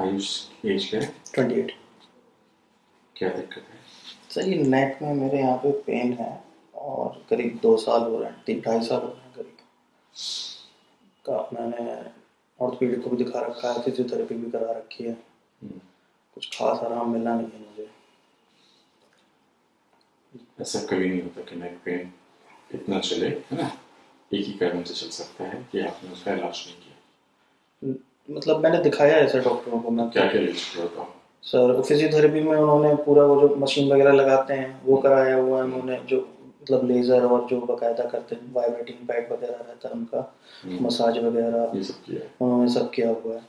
Ayush as क्या है twenty eight. क्या दिक्कत है? सर ये नेक में मेरे यहाँ पे पेन है और करीब दो साल हो रहे हैं तीन ढाई साल हो रहे हैं करीब। का मैंने ऑर्थोपेडिक को भी दिखा रखा है फिजियोथेरेपी भी करा रखी है। हम्म। कुछ खास आराम मिला नहीं है मुझे। ऐसा कभी नहीं होता कि नेक पेन इतना चले है ना? एक ही कारण से चल सकता है कि आपने उसका इलाज नहीं किया। मतलब मैंने दिखाया ऐसे डॉक्टरों को मैं क्या क्या यूज़ किया बताओ सर फिजियोथेरेपी में उन्होंने पूरा वो जो मशीन वगैरह लगाते हैं वो कराया हुआ है उन्होंने जो मतलब लेज़र और जो बकायदा करते हैं वाइब्रेटिंग पैड वगैरह रहता है उनका हम्म, मसाज वगैरह। ये सब किया है? उन्होंने सब किया हुआ है।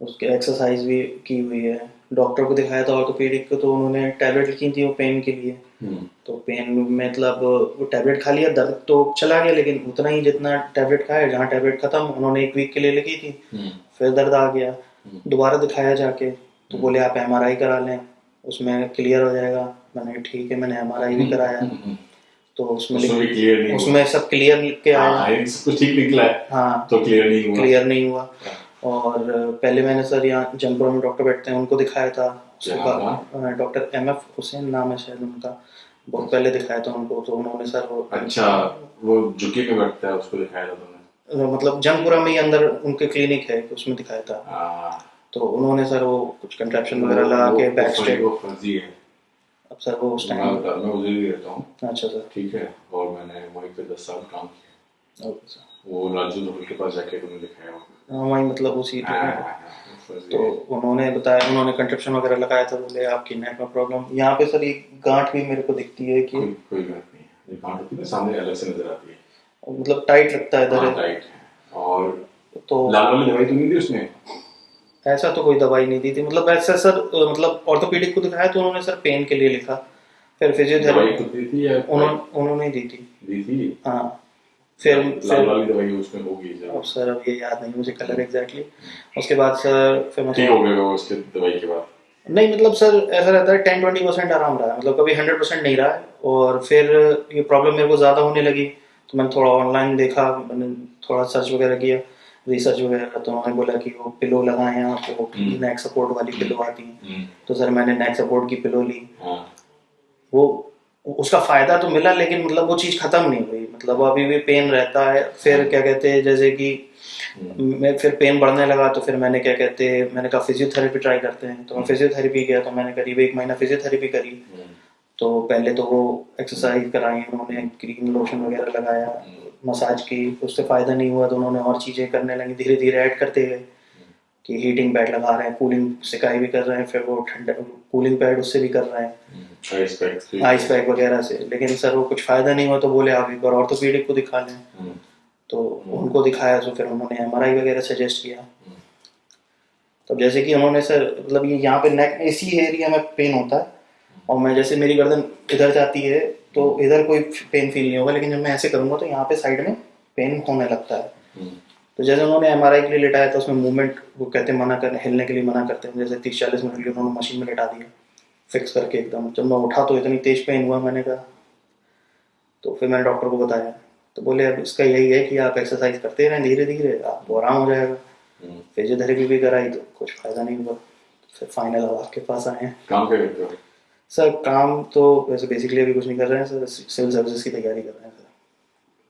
उसके एक्सरसाइज भी की हुई है। डॉक्टर को दिखाया था ऑर्थोपेडिक को तो उन्होंने टैबलेट लिखी थी वो पेन के लिए। हम्म, तो पेन मतलब वो टैबलेट खा लिया दर्द तो चला गया लेकिन उतना ही जितना टैबलेट खाया जहाँ टैबलेट खत्म उन्होंने एक वीक के लिए लिखी थी। हम्म, फिर दर्द आ गया। हम्म। दोबारा दिखाया जाके तो बोले आप एमआरआई करा लें उसमें क्लियर हो जाएगा। मैंने ठीक है मैंने एमआरआई भी कराया। तो उसमें उसमें सब क्लियर लिख के आया। हाँ, कुछ ठीक निकला है। हाँ। तो क्लियर नहीं हुआ। क्लियर नहीं हुआ। और पहले मैंने सर यहाँ जमपुरा में डॉक्टर बैठते हैं उनको दिखाया था। उसके बाद डॉक्टर एम एफ़ हुसैन नाम है शायद उनका। बहुत पहले दिखाया था उनको तो उन्होंने सर वो अच्छा वो झुके में बैठता है उसको दिखाया था तुमने? मतलब जमपुरा में ही अंदर उनके क्लिनिक है उसमें दिखाया था। हाँ, तो उन्होंने सर वो कुछ कंट्रैक्शन वगैरह लगा के बैक स्टेप वो फर्जी है। अब सर वो उस टाइम मैं उधर ही रहता हूँ। अच्छा सर। ठीक है और मैंने वहीं पे दस साल काम किया। Okay sir. वो राजू धोल के पास जाके तुमने दिखाया हाँ वही मतलब उसी हाँ, हाँ, हाँ, फर्जी तो उन्होंने बताया उन्होंने कंट्रप्शन वगैरह लगाया था बोले आपकी नेक में प्रॉब्लम। यहाँ पे सर एक गांठ भी मेरे को दिखती है कि कोई कोई बात नहीं है। ये गांठ होती है सामने अलग से नज़र आती है। मतलब टाइट लगता है हाँ, इधर टाइट और तो लाल वाली दवाई तो नहीं दी उसने? ऐसा तो कोई दवाई नहीं दी थी। मतलब ऐसा सर मतलब ऑर्थोपेडिक को दिखाया तो उन्होंने सर पेन के लिए लिखा। फिर फिजियोथेरेपी तो उन्होंने उन्होंने दी थी। दी थी? हाँ। फिर लाल फिर वाली दवाई उसमें होगी अब सर अब ये याद नहीं मुझे कलर एग्जैक्टली उसके बाद सर फिर ठीक मतलब हो गया वो उसके दवाई के बाद. नहीं मतलब सर ऐसा रहता है टेन ट्वेंटी परसेंट आराम रहा है. मतलब कभी हंड्रेड परसेंट नहीं रहा है और फिर ये प्रॉब्लम मेरे को ज़्यादा होने लगी. तो मैंने थोड़ा ऑनलाइन देखा मैंने थोड़ा सर्च वगैरह किया. रिसर्च वगैरह तो उन्होंने बोला कि वो पिलो लगाएँ वो हम्म। नेक सपोर्ट वाली पिलो आती है. हम्म, तो सर मैंने नेक सपोर्ट की पिलो ली. हाँ. वो उसका फ़ायदा तो मिला लेकिन मतलब वो चीज़ खत्म नहीं हुई. मतलब अभी भी पेन रहता है फिर क्या कहते हैं जैसे कि हम्म, मैं फिर पेन बढ़ने लगा तो फिर मैंने क्या कहते हैं मैंने कहा फिजियोथेरेपी ट्राई करते हैं। तो मैं फिजियोथेरेपी गया तो मैंने करीब एक महीना फिजियोथेरेपी करी। हम्म, तो पहले तो वो एक्सरसाइज कराई उन्होंने क्रीम लोशन वगैरह लगाया मसाज की उससे फ़ायदा नहीं हुआ तो उन्होंने और चीज़ें करने लगी धीरे धीरे ऐड करते गए। कि हीटिंग पैड लगा रहे हैं कूलिंग सिकाई भी कर रहे हैं फिर वो ठंडा कूलिंग पैड उससे भी कर रहे हैं। हम्म, आइस पैक से- वगैरह से। लेकिन सर वो कुछ फ़ायदा नहीं हुआ तो बोले आप एक बार ऑर्थोपीडिक को दिखा लें। हम्म, तो उनको दिखाया तो फिर उन्होंने एमआरआई वगैरह सजेस्ट किया। हम्म, तो जैसे कि उन्होंने सर मतलब ये यहाँ पे नेक इसी एरिया में पेन होता है। और मैं जैसे मेरी गर्दन इधर जाती है तो इधर कोई पेन फील नहीं होगा लेकिन जब मैं ऐसे करूँगा तो यहाँ पे साइड में पेन होने लगता है। हम्म, तो जैसे उन्होंने एमआरआई के लिए लिटाया था उसमें मूवमेंट वो कहते हैं मना करने हिलने के लिए मना करते हैं। जैसे तीस चालीस मिनट के लिए उन्होंने मशीन में लिटा दिया फिक्स करके एकदम। जब मैं उठा तो इतनी तेज पेन हुआ मैंने कहा। तो फिर मैंने डॉक्टर को बताया। तो बोले अब इसका यही है कि आप एक्सरसाइज करते रहें धीरे धीरे आपको आराम हो जाएगा। हम्म। फिजियोथेरेपी भी कराई तो कुछ फ़ायदा नहीं हुआ। फिर फाइनल अब आपके पास आए हैं। काम क्या करते हो? सर काम तो वैसे बेसिकली अभी कुछ नहीं कर रहे हैं सर। सिविल सर्विसेज़ की तैयारी कर रहे हैं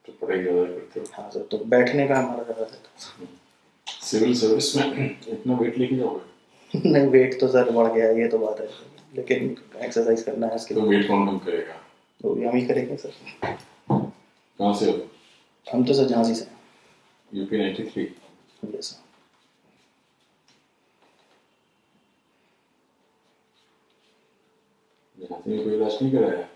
तो पढ़ाई ज़्यादा करते हो? हाँ सर तो बैठने का हमारा ज़्यादा रहता सिविल सर्विस में इतना वेट लेके जाओगे? नहीं वेट तो सर बढ़ गया ये तो बात है। लेकिन एक्सरसाइज करना है इसके तो वेट कौन कम करेगा? तो हम ही करेंगे सर कहाँ से हो? हम तो सर झांसी से यूपी नाइन्टी थ्री ये सर यहाँ से कोई इलाज नहीं कराया?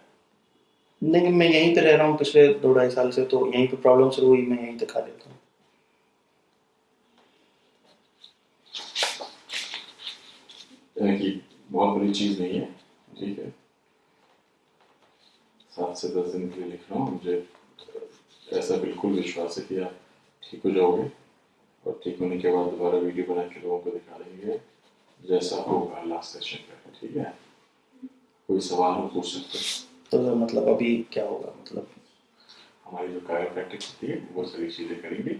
नहीं मैं यहीं पे रह रहा हूँ पिछले दो ढाई साल से तो यहीं पे प्रॉब्लम शुरू हुई, मैं यहीं दिखा लेता हूँ। कि बहुत बड़ी चीज़ नहीं है, ठीक है? सात से दस दिन के लिए लिख रहा हूँ, मुझे ऐसा बिल्कुल विश्वास है कि आप ठीक हो जाओगे, और ठीक होने के बाद दोबारा वीडियो बना के लोगों को दिखा देंगे, जैसा होगा लास्ट सेशन पे, ठीक है? कोई सवाल हो, पूछ सकते हैं। तो सर मतलब अभी क्या होगा? मतलब हमारी जो कायर प्रैक्टिस होती है वो सारी चीज़ें करेंगे।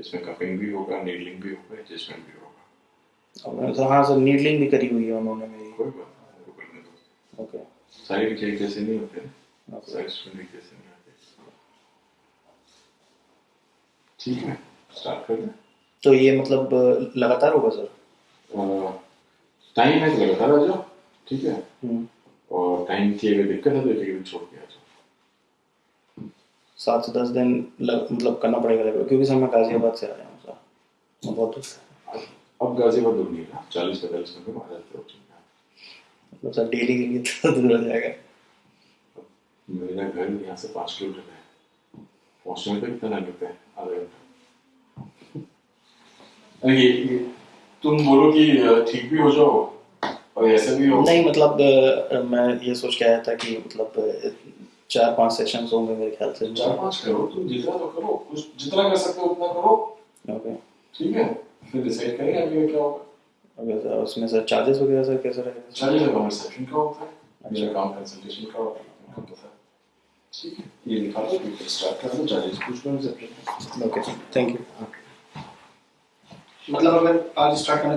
इसमें कपिंग भी होगा नीडलिंग भी होगा एडजस्टमेंट भी होगा। और सर हाँ सर नीडलिंग भी करी हुई है उन्होंने मेरी। कोई बात नहीं करने दो। ओके। साइड के जैसे नहीं होते। साइड स्टूडेंट जैसे नहीं आते ठीक है स्टार्ट कर दें। तो ये मतलब लगातार होगा सर? टाइम है तो लगातार आ जाओ। ठीक है? हम्म, और टाइम की अगर दिक्कत है तो एक दिन छोड़ के आ जाओ सात से दस दिन लग, मतलब करना पड़ेगा लगभग क्योंकि सर मैं गाजियाबाद से आ रहा हूँ सर बहुत दूर अब गाजियाबाद दूर नहीं रहा चालीस पैंतालीस मिनट में आ जाते हो मतलब सर डेली के लिए तो दूर हो जाएगा मेरा घर यहाँ से पाँच किलोमीटर है पहुँचने में कितना टाइम लगता है आधा घंटा ये तुम बोलो कि ठीक भी हो जाओ और ऐसे भी हो। नहीं मतलब मैं ये सोच के आया था कि मतलब चार पाँच सेशंस होंगे मेरे ख्याल से। चार पाँच करो तुम जितना तो करो कुछ जितना कर सकते हो उतना करो। ओके ठीक है फिर डिसाइड करेंगे आगे क्या होगा। ओके सर उसमें सर चार्जेस वगैरह सर कैसे रहेगा? चार्जेस का रिसेप्शन का होता है। मेरा काम कंसल्टेशन का होता है ठीक है ये लिखा दो फिर स्टार्ट कर दो चार्जेस पूछ लो रिसेप्शन ओके थैंक यू मतलब अगर आज स्टार्ट करना